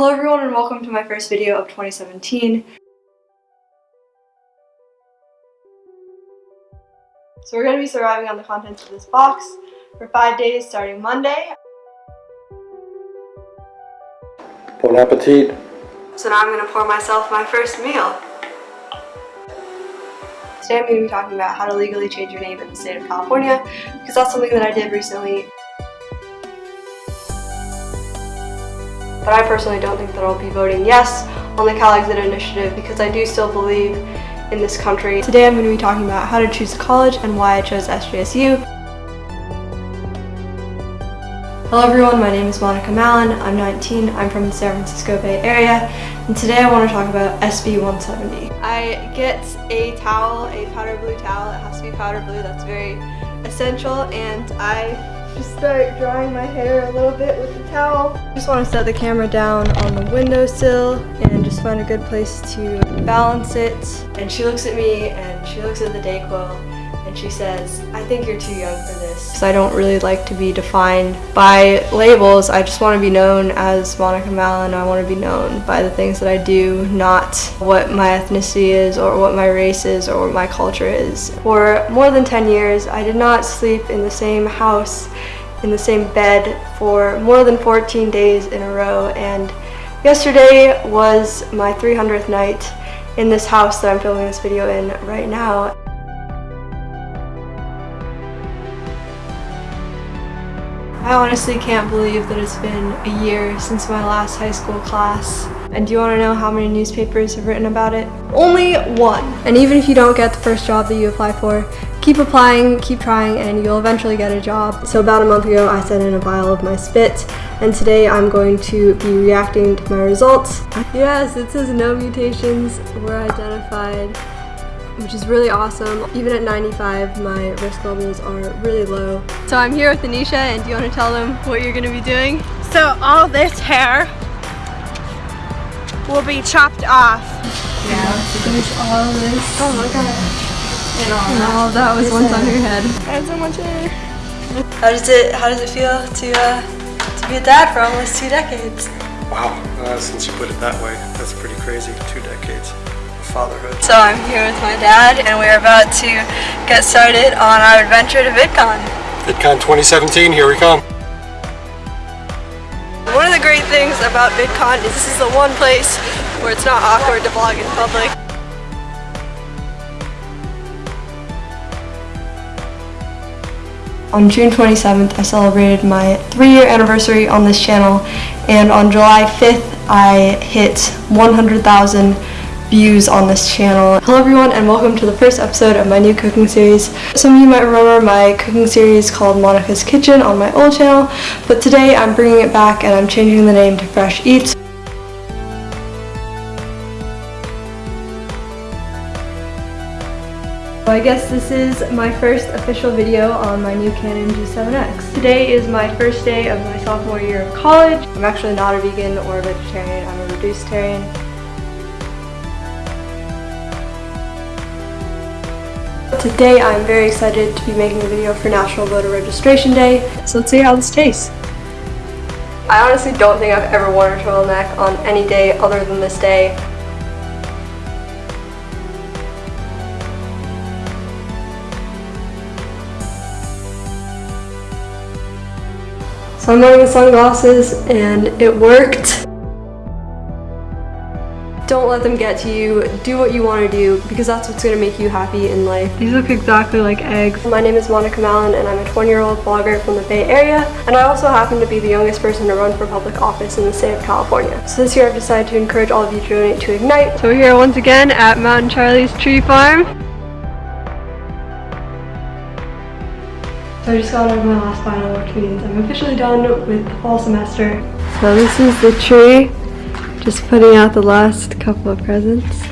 Hello everyone and welcome to my first video of 2017. So we're going to be surviving on the contents of this box for five days starting Monday. Bon appetit. So now I'm going to pour myself my first meal. Today I'm going to be talking about how to legally change your name in the state of California because that's something that I did recently. But I personally don't think that I'll be voting yes on the CalExit initiative because I do still believe in this country. Today I'm going to be talking about how to choose a college and why I chose SJSU. Hello everyone, my name is Monica Mallon. I'm 19, I'm from the San Francisco Bay Area, and today I want to talk about SB 170. I get a towel, a powder blue towel. It has to be powder blue, that's very essential, and I just start drying my hair a little bit with the towel. Just want to set the camera down on the windowsill and just find a good place to balance it. And she looks at me and she looks at the Dayquil and she says, I think you're too young for this. I don't really like to be defined by labels. I just want to be known as Monica Mallon. I want to be known by the things that I do, not what my ethnicity is or what my race is or what my culture is. For more than 10 years, I did not sleep in the same house, in the same bed for more than 14 days in a row. And yesterday was my 300th night in this house that I'm filming this video in right now. I honestly can't believe that it's been a year since my last high school class. And do you want to know how many newspapers have written about it? Only one. And even if you don't get the first job that you apply for, keep applying, keep trying, and you'll eventually get a job. So about a month ago, I sent in a vial of my spit, and today I'm going to be reacting to my results. Yes, it says no mutations were identified which is really awesome. Even at 95, my risk levels are really low. So I'm here with Anisha, and do you want to tell them what you're going to be doing? So all this hair will be chopped off. Yeah, there's all this. Oh my god. And all, and all that was once on your head. I have so much hair. How does it How does it feel to uh, to be a dad for almost two decades? Wow, uh, since you put it that way, that's pretty crazy. Two decades fatherhood. So I'm here with my dad and we're about to get started on our adventure to VidCon. VidCon 2017, here we come. One of the great things about VidCon is this is the one place where it's not awkward to vlog in public. On June 27th, I celebrated my three-year anniversary on this channel, and on July 5th, I hit 100,000 views on this channel. Hello everyone and welcome to the first episode of my new cooking series. Some of you might remember my cooking series called Monica's Kitchen on my old channel, but today I'm bringing it back and I'm changing the name to Fresh Eats. So I guess this is my first official video on my new Canon G7X. Today is my first day of my sophomore year of college. I'm actually not a vegan or a vegetarian, I'm a reducetarian. Today I'm very excited to be making a video for National Voter Registration Day, so let's see how this tastes. I honestly don't think I've ever worn a turtleneck on any day other than this day. So I'm wearing the sunglasses and it worked. Don't let them get to you. Do what you want to do because that's what's going to make you happy in life. These look exactly like eggs. My name is Monica Mallon and I'm a 20 year old blogger from the Bay Area and I also happen to be the youngest person to run for public office in the state of California. So this year I've decided to encourage all of you to donate to Ignite. So we're here once again at Mountain Charlie's Tree Farm. So I just got out of my last final, which means I'm officially done with the fall semester. So this is the tree just putting out the last couple of presents.